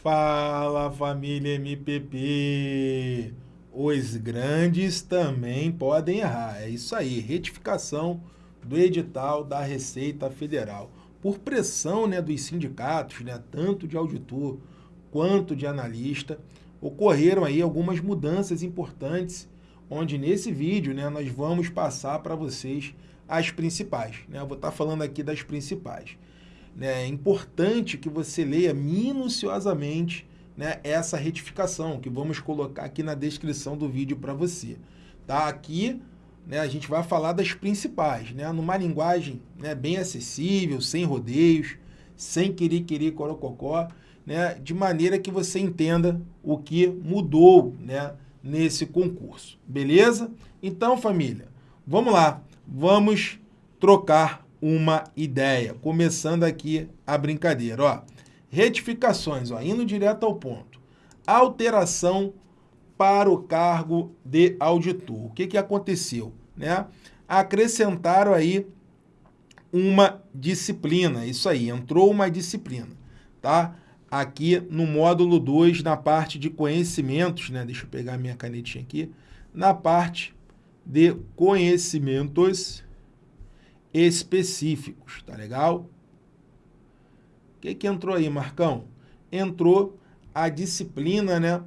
Fala família MPP! Os grandes também podem errar. É isso aí, retificação do edital da Receita Federal. Por pressão né, dos sindicatos, né, tanto de auditor quanto de analista, ocorreram aí algumas mudanças importantes, onde nesse vídeo né, nós vamos passar para vocês as principais. Né? Eu vou estar falando aqui das principais. Né? É importante que você leia minuciosamente né, essa retificação, que vamos colocar aqui na descrição do vídeo para você. Tá? Aqui né, a gente vai falar das principais, né, numa linguagem né, bem acessível, sem rodeios, sem querer corococó, né, de maneira que você entenda o que mudou né, nesse concurso. Beleza? Então, família, vamos lá. Vamos trocar uma ideia. Começando aqui a brincadeira. Ó, retificações, ó, indo direto ao ponto. Alteração para o cargo de auditor. O que, que aconteceu? Né? Acrescentaram aí uma disciplina, isso aí, entrou uma disciplina, tá? Aqui no módulo 2, na parte de conhecimentos, né? Deixa eu pegar minha canetinha aqui. Na parte de conhecimentos específicos, tá legal? O que, que entrou aí, Marcão? Entrou a disciplina, né?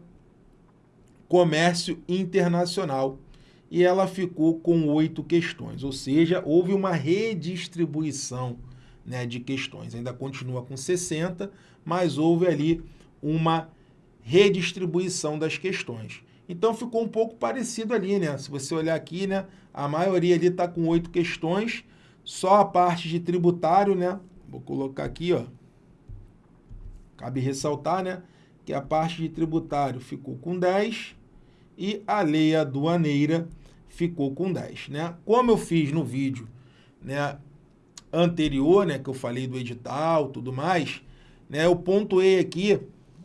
Comércio Internacional. E ela ficou com oito questões, ou seja, houve uma redistribuição né, de questões. Ainda continua com 60, mas houve ali uma redistribuição das questões. Então ficou um pouco parecido ali, né? Se você olhar aqui, né? A maioria ali está com oito questões só a parte de tributário, né? Vou colocar aqui, ó. Cabe ressaltar, né? Que a parte de tributário ficou com 10 e a lei aduaneira ficou com 10, né? Como eu fiz no vídeo, né? Anterior, né? Que eu falei do edital, tudo mais, né? Eu pontuei aqui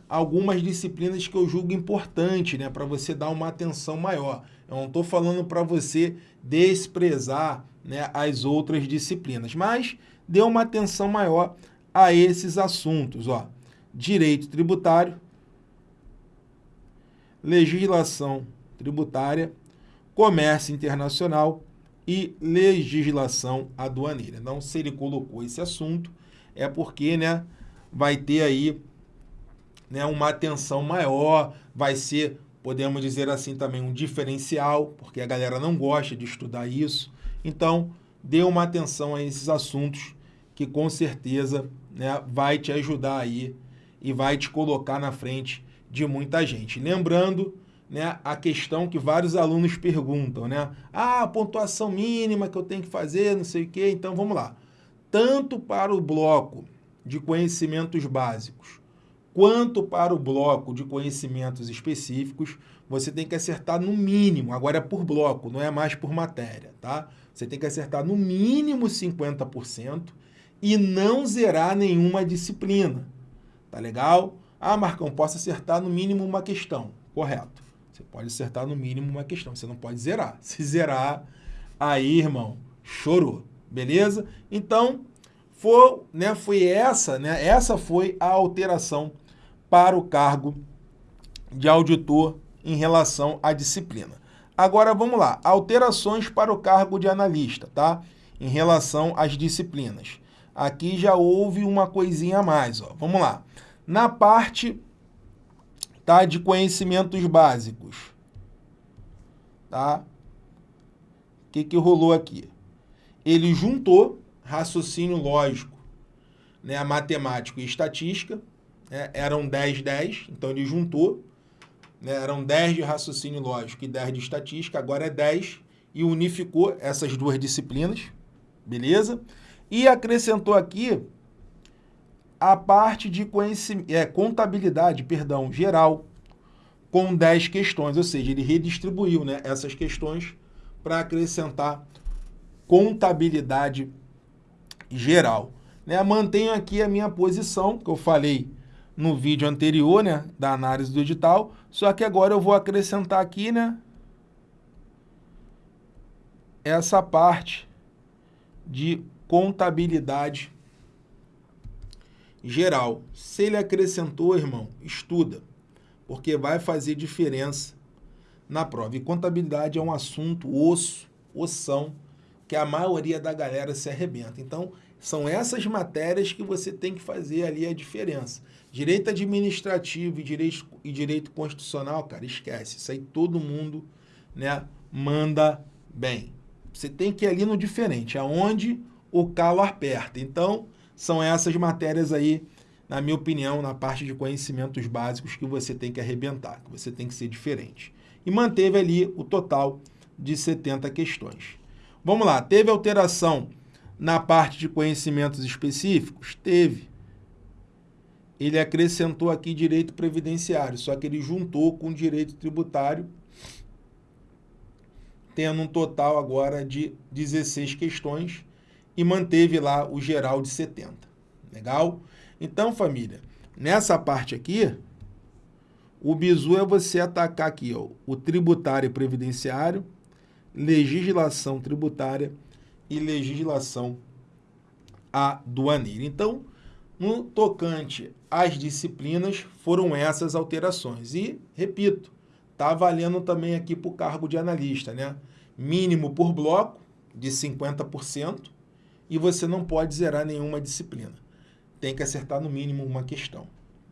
algumas disciplinas que eu julgo importante, né? Para você dar uma atenção maior. Eu não estou falando para você desprezar né, as outras disciplinas, mas dê uma atenção maior a esses assuntos. Ó. Direito tributário, legislação tributária, comércio internacional e legislação aduaneira. Então, se ele colocou esse assunto, é porque né, vai ter aí né, uma atenção maior, vai ser podemos dizer assim também um diferencial, porque a galera não gosta de estudar isso. Então, dê uma atenção a esses assuntos que com certeza né, vai te ajudar aí e vai te colocar na frente de muita gente. Lembrando né, a questão que vários alunos perguntam, né? Ah, a pontuação mínima que eu tenho que fazer, não sei o quê. Então, vamos lá. Tanto para o bloco de conhecimentos básicos, quanto para o bloco de conhecimentos específicos, você tem que acertar no mínimo, agora é por bloco, não é mais por matéria, tá? Você tem que acertar no mínimo 50% e não zerar nenhuma disciplina, tá legal? Ah, Marcão, posso acertar no mínimo uma questão, correto. Você pode acertar no mínimo uma questão, você não pode zerar. Se zerar, aí, irmão, chorou, beleza? Então, foi, né, foi essa, né, essa foi a alteração para o cargo de auditor em relação à disciplina. Agora vamos lá, alterações para o cargo de analista, tá? Em relação às disciplinas. Aqui já houve uma coisinha a mais, ó. Vamos lá. Na parte tá, de conhecimentos básicos, tá? O que, que rolou aqui? Ele juntou raciocínio lógico, né, matemático e estatística, né, eram 10, 10, então ele juntou, né, eram 10 de raciocínio lógico e 10 de estatística, agora é 10, e unificou essas duas disciplinas, beleza? E acrescentou aqui a parte de conhecimento, é, contabilidade, perdão, geral, com 10 questões, ou seja, ele redistribuiu né, essas questões para acrescentar contabilidade geral. Né? Mantenho aqui a minha posição, que eu falei no vídeo anterior, né, da análise do edital, só que agora eu vou acrescentar aqui, né, essa parte de contabilidade geral. Se ele acrescentou, irmão, estuda, porque vai fazer diferença na prova. E contabilidade é um assunto osso, ossão, que a maioria da galera se arrebenta. Então, são essas matérias que você tem que fazer ali a diferença. Direito administrativo e direito, e direito constitucional, cara, esquece. Isso aí todo mundo né, manda bem. Você tem que ir ali no diferente, aonde o calo aperta. Então, são essas matérias aí, na minha opinião, na parte de conhecimentos básicos que você tem que arrebentar, que você tem que ser diferente. E manteve ali o total de 70 questões. Vamos lá, teve alteração na parte de conhecimentos específicos? Teve. Ele acrescentou aqui direito previdenciário, só que ele juntou com direito tributário, tendo um total agora de 16 questões, e manteve lá o geral de 70. Legal? Então, família, nessa parte aqui, o bizu é você atacar aqui ó, o tributário e previdenciário, legislação tributária e legislação aduaneira. Então, no tocante às disciplinas, foram essas alterações. E, repito, está valendo também aqui para o cargo de analista, né? Mínimo por bloco, de 50%, e você não pode zerar nenhuma disciplina. Tem que acertar no mínimo uma questão.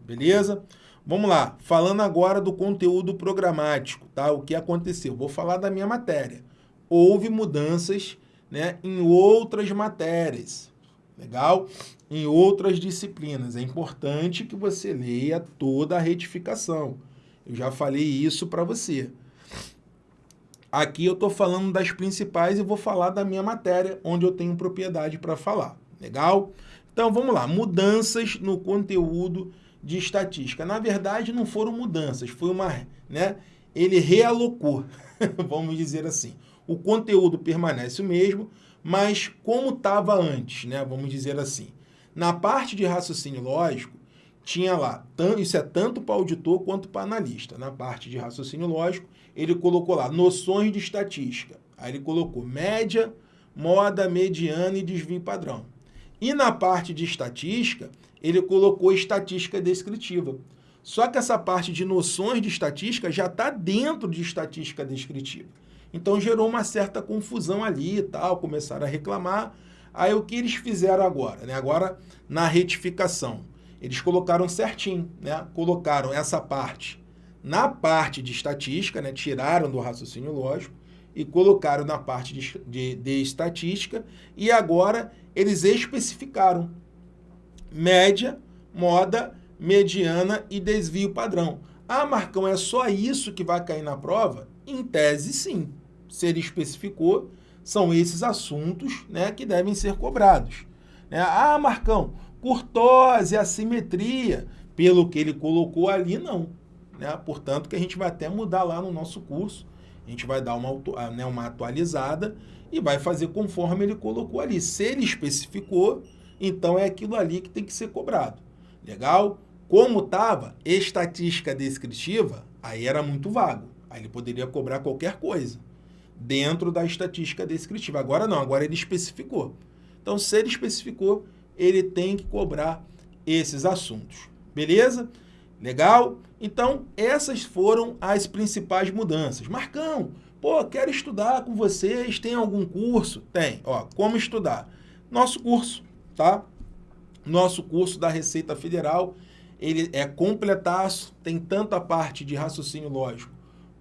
Beleza? Vamos lá. Falando agora do conteúdo programático, tá? O que aconteceu? Vou falar da minha matéria. Houve mudanças né, em outras matérias. Legal? Em outras disciplinas. É importante que você leia toda a retificação. Eu já falei isso para você. Aqui eu estou falando das principais e vou falar da minha matéria, onde eu tenho propriedade para falar. Legal? Então, vamos lá. Mudanças no conteúdo de estatística. Na verdade, não foram mudanças, foi uma... Né, ele realocou, vamos dizer assim. O conteúdo permanece o mesmo, mas como estava antes, né, vamos dizer assim. Na parte de raciocínio lógico, tinha lá, isso é tanto para auditor quanto para analista. Na parte de raciocínio lógico, ele colocou lá noções de estatística. Aí ele colocou média, moda, mediana e desvio padrão. E na parte de estatística, ele colocou estatística descritiva. Só que essa parte de noções de estatística já está dentro de estatística descritiva. Então gerou uma certa confusão ali e tal, começaram a reclamar. Aí o que eles fizeram agora? Né? Agora, na retificação, eles colocaram certinho, né? colocaram essa parte na parte de estatística, né, tiraram do raciocínio lógico e colocaram na parte de, de, de estatística e agora eles especificaram média, moda, mediana e desvio padrão. Ah, Marcão, é só isso que vai cair na prova? Em tese, sim. Se ele especificou, são esses assuntos né, que devem ser cobrados. Né? Ah, Marcão, curtose, assimetria, pelo que ele colocou ali, não. Né? Portanto, que a gente vai até mudar lá no nosso curso, a gente vai dar uma, ah, né, uma atualizada e vai fazer conforme ele colocou ali. Se ele especificou, então é aquilo ali que tem que ser cobrado. Legal? Como estava estatística descritiva, aí era muito vago. Aí ele poderia cobrar qualquer coisa dentro da estatística descritiva. Agora não, agora ele especificou. Então, se ele especificou, ele tem que cobrar esses assuntos. Beleza? Legal? Então, essas foram as principais mudanças. Marcão, pô, quero estudar com vocês, tem algum curso? Tem, ó, como estudar? Nosso curso, tá? Nosso curso da Receita Federal, ele é completaço, tem tanto a parte de raciocínio lógico,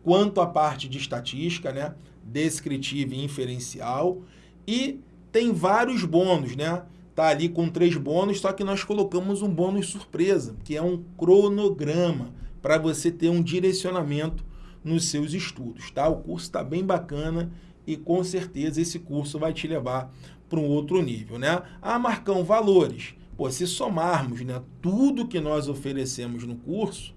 quanto a parte de estatística, né? Descritiva e inferencial, e tem vários bônus, né? Tá ali com três bônus, só que nós colocamos um bônus surpresa, que é um cronograma para você ter um direcionamento nos seus estudos, tá? O curso está bem bacana e com certeza esse curso vai te levar para um outro nível, né? Ah, Marcão, valores. Pô, se somarmos né, tudo que nós oferecemos no curso,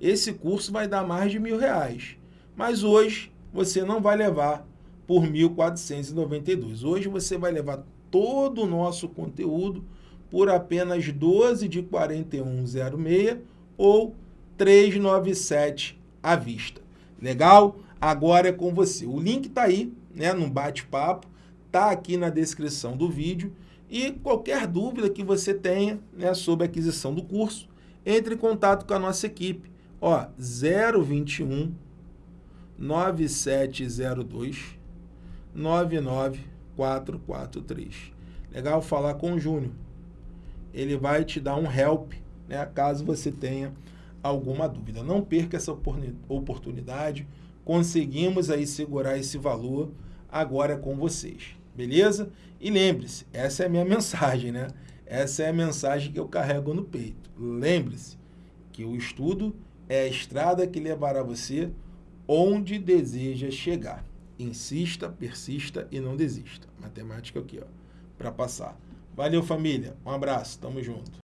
esse curso vai dar mais de mil reais. Mas hoje você não vai levar por 1.492. Hoje você vai levar todo o nosso conteúdo por apenas 12 de 41,06 ou 397 à vista. Legal? Agora é com você. O link está aí, né, no bate-papo, está aqui na descrição do vídeo E qualquer dúvida que você tenha né, sobre a aquisição do curso, entre em contato com a nossa equipe. Ó, 021 9702 99443. Legal falar com o Júnior. Ele vai te dar um help, né, caso você tenha alguma dúvida. Não perca essa oportunidade. Conseguimos aí segurar esse valor agora com vocês. Beleza? E lembre-se, essa é a minha mensagem, né? Essa é a mensagem que eu carrego no peito. Lembre-se que o estudo é a estrada que levará você onde deseja chegar. Insista, persista e não desista. Matemática aqui, ó, para passar. Valeu, família. Um abraço. Tamo junto.